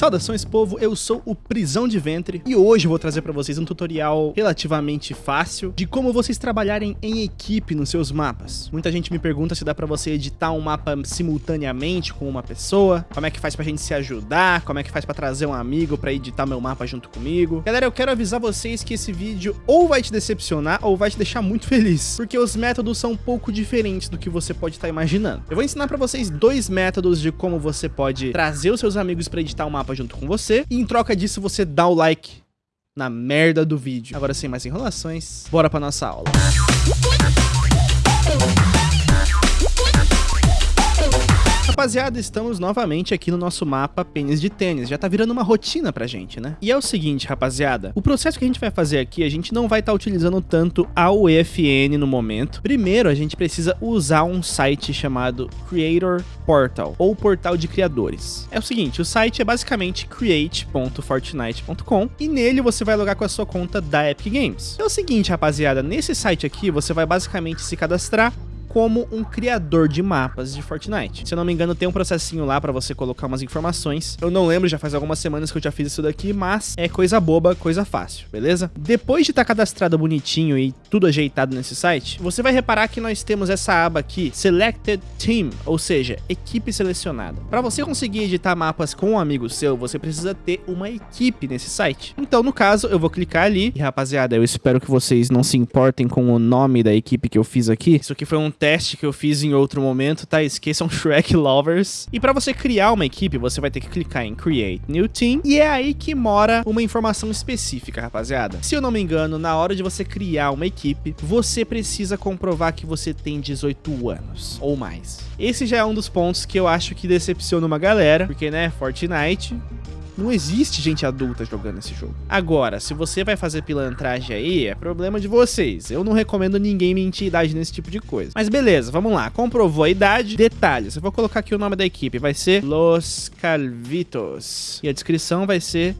Saudações povo, eu sou o Prisão de Ventre e hoje vou trazer para vocês um tutorial relativamente fácil de como vocês trabalharem em equipe nos seus mapas. Muita gente me pergunta se dá para você editar um mapa simultaneamente com uma pessoa, como é que faz pra gente se ajudar, como é que faz para trazer um amigo para editar meu mapa junto comigo. Galera, eu quero avisar vocês que esse vídeo ou vai te decepcionar ou vai te deixar muito feliz, porque os métodos são um pouco diferentes do que você pode estar imaginando. Eu vou ensinar para vocês dois métodos de como você pode trazer os seus amigos para editar um mapa junto com você. E em troca disso, você dá o like na merda do vídeo. Agora, sem mais enrolações, bora pra nossa aula. Rapaziada, estamos novamente aqui no nosso mapa pênis de tênis, já tá virando uma rotina pra gente, né? E é o seguinte, rapaziada, o processo que a gente vai fazer aqui, a gente não vai estar tá utilizando tanto a UEFN no momento. Primeiro, a gente precisa usar um site chamado Creator Portal, ou Portal de Criadores. É o seguinte, o site é basicamente create.fortnite.com e nele você vai logar com a sua conta da Epic Games. É o seguinte, rapaziada, nesse site aqui você vai basicamente se cadastrar como um criador de mapas de Fortnite. Se eu não me engano, tem um processinho lá para você colocar umas informações. Eu não lembro, já faz algumas semanas que eu já fiz isso daqui, mas é coisa boba, coisa fácil, beleza? Depois de estar tá cadastrado bonitinho e tudo ajeitado nesse site, você vai reparar que nós temos essa aba aqui, Selected Team, ou seja, equipe selecionada. Para você conseguir editar mapas com um amigo seu, você precisa ter uma equipe nesse site. Então, no caso, eu vou clicar ali, e rapaziada, eu espero que vocês não se importem com o nome da equipe que eu fiz aqui. Isso aqui foi um teste que eu fiz em outro momento, tá? Esqueçam Shrek Lovers. E para você criar uma equipe, você vai ter que clicar em Create New Team, e é aí que mora uma informação específica, rapaziada. Se eu não me engano, na hora de você criar uma equipe, você precisa comprovar que você tem 18 anos ou mais. Esse já é um dos pontos que eu acho que decepciona uma galera, porque, né, Fortnite não existe gente adulta jogando esse jogo. Agora, se você vai fazer pilantragem aí, é problema de vocês. Eu não recomendo ninguém mentir idade nesse tipo de coisa. Mas beleza, vamos lá. Comprovou a idade. Detalhes. Eu vou colocar aqui o nome da equipe. Vai ser Los Calvitos. E a descrição vai ser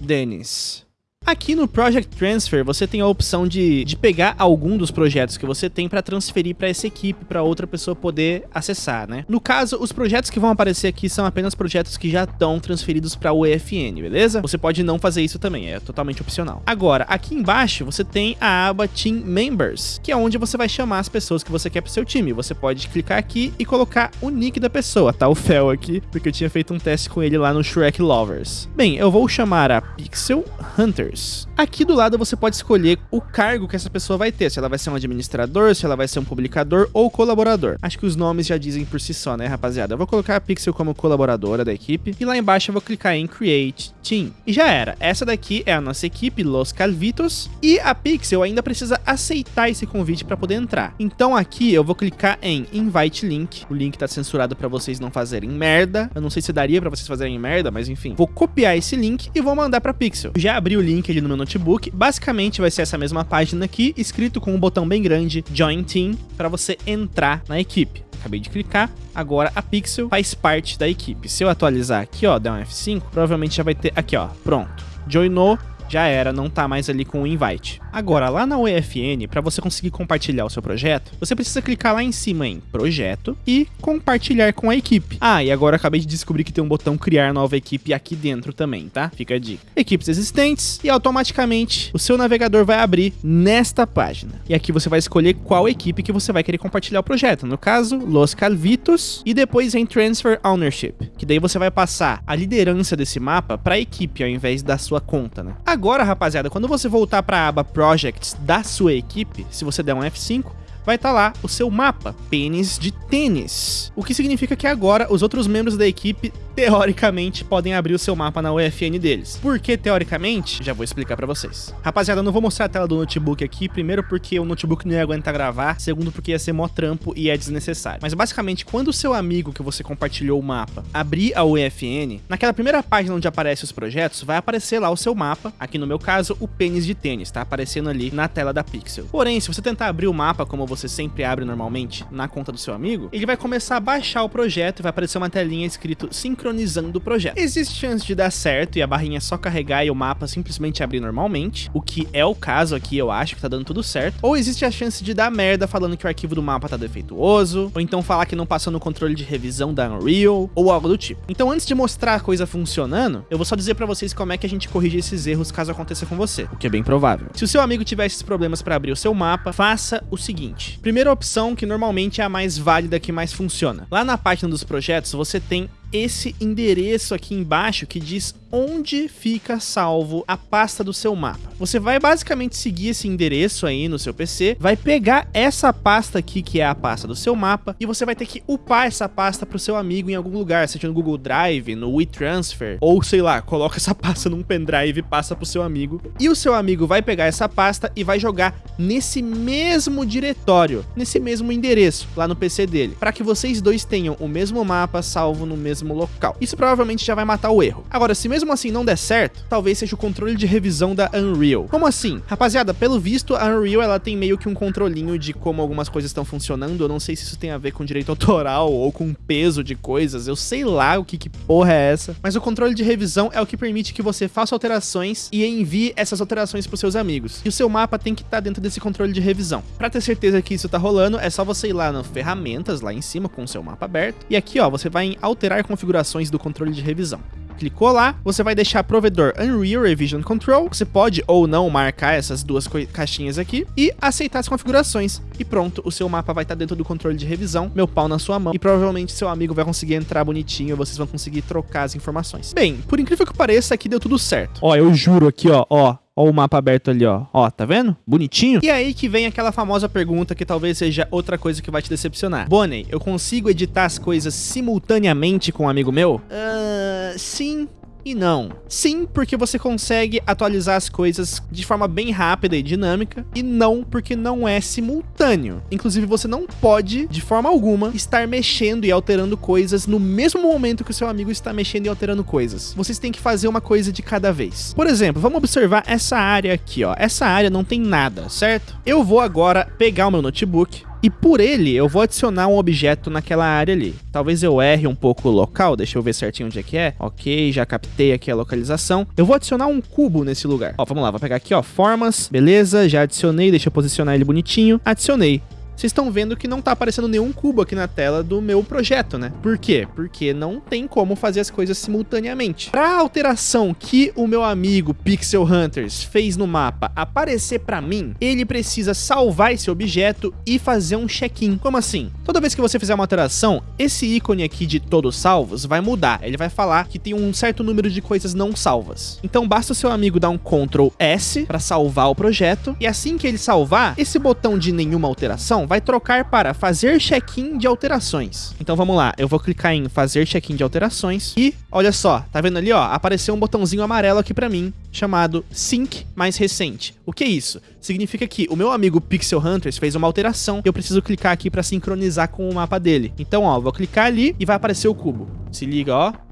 Denis. Aqui no Project Transfer, você tem a opção de, de pegar algum dos projetos que você tem para transferir para essa equipe, para outra pessoa poder acessar, né? No caso, os projetos que vão aparecer aqui são apenas projetos que já estão transferidos para o EFN, beleza? Você pode não fazer isso também, é totalmente opcional. Agora, aqui embaixo, você tem a aba Team Members, que é onde você vai chamar as pessoas que você quer pro seu time. Você pode clicar aqui e colocar o nick da pessoa, tá? O Fel aqui, porque eu tinha feito um teste com ele lá no Shrek Lovers. Bem, eu vou chamar a Pixel Hunters. Aqui do lado você pode escolher o cargo que essa pessoa vai ter, se ela vai ser um administrador, se ela vai ser um publicador ou colaborador. Acho que os nomes já dizem por si só, né, rapaziada? Eu vou colocar a Pixel como colaboradora da equipe e lá embaixo eu vou clicar em Create Team. E já era. Essa daqui é a nossa equipe, Los Calvitos, e a Pixel ainda precisa aceitar esse convite para poder entrar. Então aqui eu vou clicar em Invite Link. O link tá censurado para vocês não fazerem merda. Eu não sei se daria para vocês fazerem merda, mas enfim. Vou copiar esse link e vou mandar para Pixel. Já abri o link link ali no meu notebook. Basicamente vai ser essa mesma página aqui, escrito com um botão bem grande, Join Team, para você entrar na equipe. Acabei de clicar, agora a Pixel faz parte da equipe. Se eu atualizar aqui, ó, der um F5, provavelmente já vai ter aqui, ó, pronto. Joinou, já era, não tá mais ali com o invite. Agora, lá na UEFN, para você conseguir compartilhar o seu projeto, você precisa clicar lá em cima em Projeto e Compartilhar com a equipe. Ah, e agora acabei de descobrir que tem um botão Criar nova equipe aqui dentro também, tá? Fica a dica. Equipes existentes e automaticamente o seu navegador vai abrir nesta página. E aqui você vai escolher qual equipe que você vai querer compartilhar o projeto. No caso, Los Calvitos e depois em Transfer Ownership, que daí você vai passar a liderança desse mapa para a equipe ao invés da sua conta, né? Agora, rapaziada, quando você voltar para a aba Projects da sua equipe, se você der um F5, vai estar tá lá o seu mapa, pênis de tênis. O que significa que agora os outros membros da equipe, teoricamente, podem abrir o seu mapa na UFN deles. Por que teoricamente? Já vou explicar pra vocês. Rapaziada, eu não vou mostrar a tela do notebook aqui, primeiro porque o notebook não ia aguentar gravar, segundo porque ia ser mó trampo e é desnecessário. Mas basicamente, quando o seu amigo que você compartilhou o mapa abrir a UFN, naquela primeira página onde aparece os projetos, vai aparecer lá o seu mapa, aqui no meu caso, o pênis de tênis, tá aparecendo ali na tela da Pixel. Porém, se você tentar abrir o mapa como você você sempre abre normalmente na conta do seu amigo, ele vai começar a baixar o projeto e vai aparecer uma telinha escrito sincronizando o projeto. Existe chance de dar certo e a barrinha é só carregar e o mapa simplesmente abrir normalmente, o que é o caso aqui, eu acho que tá dando tudo certo. Ou existe a chance de dar merda falando que o arquivo do mapa tá defeituoso, ou então falar que não passou no controle de revisão da Unreal, ou algo do tipo. Então antes de mostrar a coisa funcionando, eu vou só dizer pra vocês como é que a gente corrige esses erros caso aconteça com você, o que é bem provável. Se o seu amigo tiver esses problemas para abrir o seu mapa, faça o seguinte. Primeira opção, que normalmente é a mais válida, que mais funciona. Lá na página dos projetos, você tem esse endereço aqui embaixo que diz onde fica salvo a pasta do seu mapa. Você vai basicamente seguir esse endereço aí no seu PC, vai pegar essa pasta aqui que é a pasta do seu mapa e você vai ter que upar essa pasta para o seu amigo em algum lugar, seja no Google Drive, no WeTransfer ou sei lá, coloca essa pasta num pendrive e passa para o seu amigo. E o seu amigo vai pegar essa pasta e vai jogar nesse mesmo diretório, nesse mesmo endereço lá no PC dele, para que vocês dois tenham o mesmo mapa salvo no mesmo mesmo local. Isso provavelmente já vai matar o erro. Agora, se mesmo assim não der certo, talvez seja o controle de revisão da Unreal. Como assim? Rapaziada, pelo visto, a Unreal ela tem meio que um controlinho de como algumas coisas estão funcionando. Eu não sei se isso tem a ver com direito autoral ou com peso de coisas. Eu sei lá o que, que porra é essa. Mas o controle de revisão é o que permite que você faça alterações e envie essas alterações para seus amigos. E o seu mapa tem que estar tá dentro desse controle de revisão. Para ter certeza que isso tá rolando, é só você ir lá no ferramentas, lá em cima, com o seu mapa aberto. E aqui, ó, você vai em alterar configurações do controle de revisão. Clicou lá, você vai deixar provedor Unreal Revision Control, você pode ou não marcar essas duas caixinhas aqui e aceitar as configurações. E pronto, o seu mapa vai estar dentro do controle de revisão, meu pau na sua mão, e provavelmente seu amigo vai conseguir entrar bonitinho e vocês vão conseguir trocar as informações. Bem, por incrível que pareça, aqui deu tudo certo. Ó, eu juro aqui, ó, ó, Ó o mapa aberto ali, ó. Ó, tá vendo? Bonitinho. E aí que vem aquela famosa pergunta que talvez seja outra coisa que vai te decepcionar. Bonnie, eu consigo editar as coisas simultaneamente com um amigo meu? Uh, sim, e não. Sim, porque você consegue atualizar as coisas de forma bem rápida e dinâmica, e não porque não é simultâneo. Inclusive, você não pode, de forma alguma, estar mexendo e alterando coisas no mesmo momento que o seu amigo está mexendo e alterando coisas. Vocês têm que fazer uma coisa de cada vez. Por exemplo, vamos observar essa área aqui, ó. Essa área não tem nada, certo? Eu vou agora pegar o meu notebook, e por ele, eu vou adicionar um objeto naquela área ali. Talvez eu erre um pouco o local, deixa eu ver certinho onde é que é. Ok, já captei aqui a localização. Eu vou adicionar um cubo nesse lugar. Ó, vamos lá, vou pegar aqui, ó, formas, beleza, já adicionei, deixa eu posicionar ele bonitinho. Adicionei vocês estão vendo que não tá aparecendo nenhum cubo aqui na tela do meu projeto, né? Por quê? Porque não tem como fazer as coisas simultaneamente. Para a alteração que o meu amigo Pixel Hunters fez no mapa aparecer para mim, ele precisa salvar esse objeto e fazer um check-in. Como assim? Toda vez que você fizer uma alteração, esse ícone aqui de todos salvos vai mudar. Ele vai falar que tem um certo número de coisas não salvas. Então basta o seu amigo dar um Ctrl S para salvar o projeto e assim que ele salvar, esse botão de nenhuma alteração vai trocar para fazer check-in de alterações. Então vamos lá, eu vou clicar em fazer check-in de alterações e olha só, tá vendo ali ó, apareceu um botãozinho amarelo aqui para mim chamado Sync mais recente. O que é isso? Significa que o meu amigo Pixel Hunters fez uma alteração e eu preciso clicar aqui para sincronizar com o mapa dele. Então ó, vou clicar ali e vai aparecer o cubo. Se liga ó.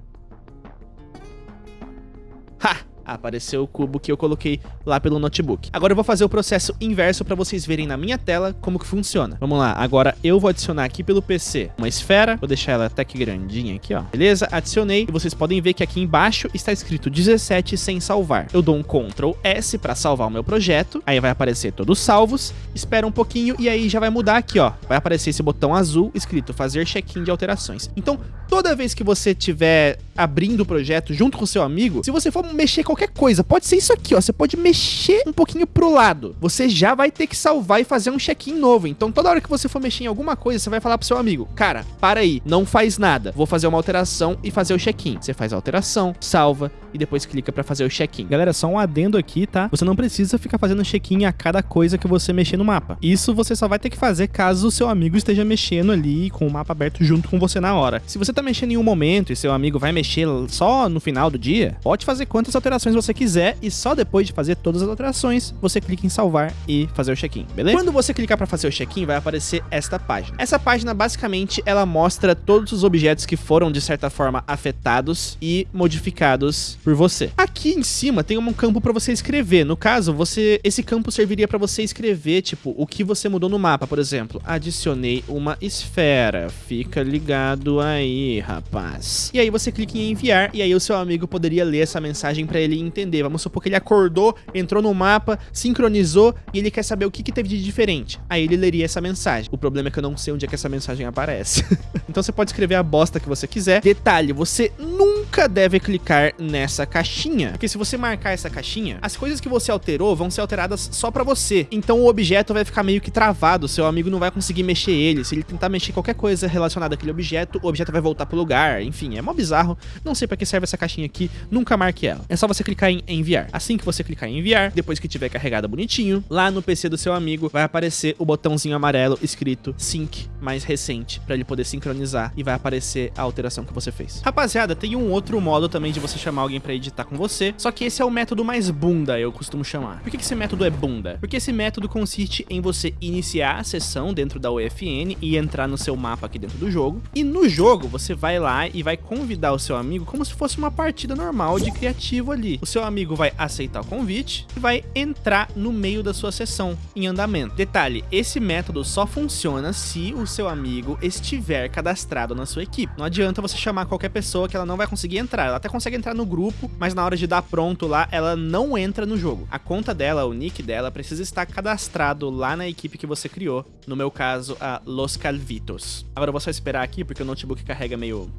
Apareceu o cubo que eu coloquei lá pelo notebook. Agora eu vou fazer o processo inverso para vocês verem na minha tela como que funciona. Vamos lá, agora eu vou adicionar aqui pelo PC uma esfera, vou deixar ela até que grandinha aqui, ó. Beleza? Adicionei e vocês podem ver que aqui embaixo está escrito 17 sem salvar. Eu dou um Ctrl S para salvar o meu projeto, aí vai aparecer todos salvos, espera um pouquinho e aí já vai mudar aqui, ó. Vai aparecer esse botão azul escrito fazer check-in de alterações. Então, toda vez que você tiver abrindo o projeto junto com seu amigo, se você for mexer qualquer coisa, pode ser isso aqui, ó, você pode mexer um pouquinho pro lado. Você já vai ter que salvar e fazer um check-in novo. Então, toda hora que você for mexer em alguma coisa, você vai falar pro seu amigo, cara, para aí, não faz nada. Vou fazer uma alteração e fazer o check-in. Você faz a alteração, salva e depois clica para fazer o check-in. Galera, só um adendo aqui, tá? Você não precisa ficar fazendo check-in a cada coisa que você mexer no mapa. Isso você só vai ter que fazer caso o seu amigo esteja mexendo ali com o mapa aberto junto com você na hora. Se você tá mexendo em um momento e seu amigo vai mexer só no final do dia, pode fazer quantas alterações alterações você quiser e só depois de fazer todas as alterações, você clica em salvar e fazer o check-in, beleza? Quando você clicar para fazer o check-in, vai aparecer esta página. Essa página, basicamente, ela mostra todos os objetos que foram, de certa forma, afetados e modificados por você. Aqui em cima tem um campo para você escrever. No caso, você esse campo serviria para você escrever, tipo, o que você mudou no mapa, por exemplo. Adicionei uma esfera. Fica ligado aí, rapaz. E aí você clica em enviar e aí o seu amigo poderia ler essa mensagem para ele entender. Vamos supor que ele acordou, entrou no mapa, sincronizou e ele quer saber o que, que teve de diferente. Aí ele leria essa mensagem. O problema é que eu não sei onde é que essa mensagem aparece. então você pode escrever a bosta que você quiser. Detalhe, você nunca deve clicar nessa caixinha, porque se você marcar essa caixinha, as coisas que você alterou vão ser alteradas só para você. Então o objeto vai ficar meio que travado, seu amigo não vai conseguir mexer ele. Se ele tentar mexer qualquer coisa relacionada àquele objeto, o objeto vai voltar pro lugar. Enfim, é mó bizarro. Não sei para que serve essa caixinha aqui, nunca marque ela. É só você clicar em enviar. Assim que você clicar em enviar, depois que tiver carregado bonitinho, lá no PC do seu amigo vai aparecer o botãozinho amarelo escrito Sync mais recente, para ele poder sincronizar e vai aparecer a alteração que você fez. Rapaziada, tem um outro modo também de você chamar alguém para editar com você, só que esse é o método mais bunda, eu costumo chamar. Por que esse método é bunda? Porque esse método consiste em você iniciar a sessão dentro da UFN e entrar no seu mapa aqui dentro do jogo, e no jogo você vai lá e vai convidar o seu amigo como se fosse uma partida normal de criativo ali. O seu amigo vai aceitar o convite e vai entrar no meio da sua sessão em andamento. Detalhe, esse método só funciona se o seu amigo estiver cadastrado na sua equipe. Não adianta você chamar qualquer pessoa que ela não vai conseguir entrar. Ela até consegue entrar no grupo, mas na hora de dar pronto lá, ela não entra no jogo. A conta dela, o nick dela, precisa estar cadastrado lá na equipe que você criou. No meu caso, a Los Calvitos. Agora eu vou só esperar aqui, porque o notebook carrega meio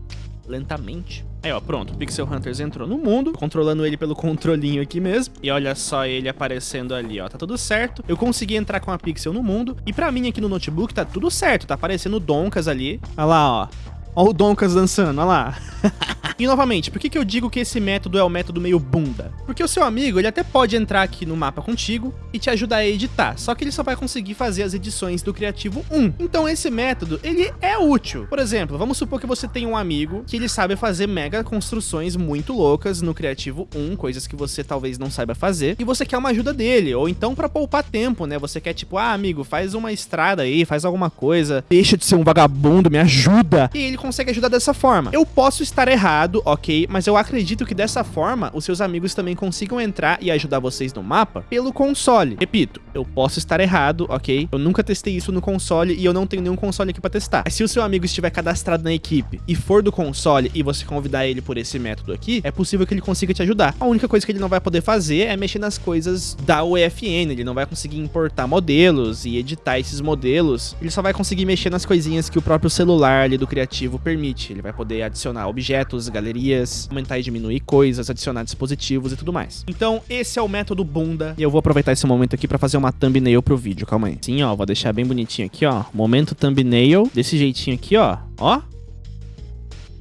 lentamente. Aí, ó, pronto, o Pixel Hunters entrou no mundo, controlando ele pelo controlinho aqui mesmo. E olha só ele aparecendo ali, ó, tá tudo certo. Eu consegui entrar com a Pixel no mundo. E pra mim aqui no notebook tá tudo certo, tá aparecendo o Donkas ali. Olha lá, ó. Ó o Donkas dançando, olha lá. E novamente, por que, que eu digo que esse método é o método meio bunda? Porque o seu amigo, ele até pode entrar aqui no mapa contigo e te ajudar a editar, só que ele só vai conseguir fazer as edições do Criativo 1. Então esse método, ele é útil. Por exemplo, vamos supor que você tem um amigo que ele sabe fazer mega construções muito loucas no Criativo 1, coisas que você talvez não saiba fazer, e você quer uma ajuda dele, ou então para poupar tempo, né? Você quer tipo, ah, amigo, faz uma estrada aí, faz alguma coisa, deixa de ser um vagabundo, me ajuda. E ele consegue ajudar dessa forma. Eu posso estar errado, ok, mas eu acredito que dessa forma os seus amigos também consigam entrar e ajudar vocês no mapa pelo console. Repito, eu posso estar errado, ok? Eu nunca testei isso no console e eu não tenho nenhum console aqui pra testar. Mas se o seu amigo estiver cadastrado na equipe e for do console e você convidar ele por esse método aqui, é possível que ele consiga te ajudar. A única coisa que ele não vai poder fazer é mexer nas coisas da UFN, ele não vai conseguir importar modelos e editar esses modelos, ele só vai conseguir mexer nas coisinhas que o próprio celular ali do criativo permite. Ele vai poder adicionar objetos, galerias, aumentar e diminuir coisas, adicionar dispositivos e tudo mais. Então, esse é o método bunda, e eu vou aproveitar esse momento aqui pra fazer uma thumbnail pro vídeo, calma aí. Sim, ó, vou deixar bem bonitinho aqui, ó, momento thumbnail, desse jeitinho aqui, ó, ó.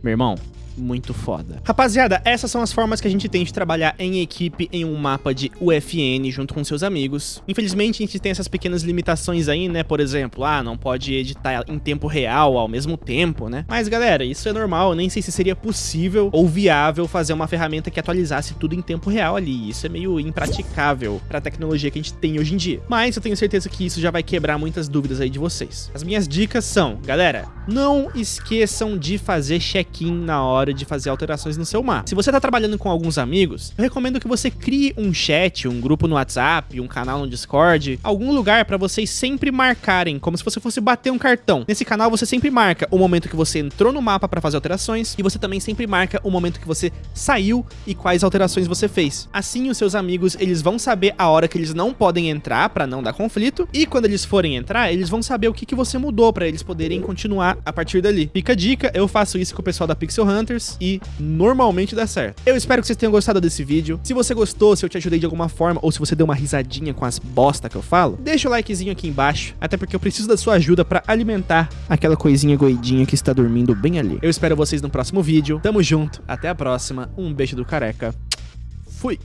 Meu irmão, muito foda. Rapaziada, essas são as formas que a gente tem de trabalhar em equipe em um mapa de UFN junto com seus amigos. Infelizmente, a gente tem essas pequenas limitações aí, né? Por exemplo, ah, não pode editar em tempo real ao mesmo tempo, né? Mas, galera, isso é normal. Eu nem sei se seria possível ou viável fazer uma ferramenta que atualizasse tudo em tempo real ali. Isso é meio impraticável pra tecnologia que a gente tem hoje em dia. Mas eu tenho certeza que isso já vai quebrar muitas dúvidas aí de vocês. As minhas dicas são, galera, não esqueçam de fazer check-in na hora hora de fazer alterações no seu mapa. Se você tá trabalhando com alguns amigos, eu recomendo que você crie um chat, um grupo no WhatsApp, um canal no Discord, algum lugar para vocês sempre marcarem, como se você fosse bater um cartão. Nesse canal você sempre marca o momento que você entrou no mapa para fazer alterações e você também sempre marca o momento que você saiu e quais alterações você fez. Assim os seus amigos, eles vão saber a hora que eles não podem entrar para não dar conflito e quando eles forem entrar, eles vão saber o que, que você mudou para eles poderem continuar a partir dali. Fica a dica, eu faço isso com o pessoal da Pixel Hunter e normalmente dá certo. Eu espero que vocês tenham gostado desse vídeo. Se você gostou, se eu te ajudei de alguma forma ou se você deu uma risadinha com as bosta que eu falo, deixa o likezinho aqui embaixo, até porque eu preciso da sua ajuda pra alimentar aquela coisinha goidinha que está dormindo bem ali. Eu espero vocês no próximo vídeo. Tamo junto, até a próxima, um beijo do careca. Fui!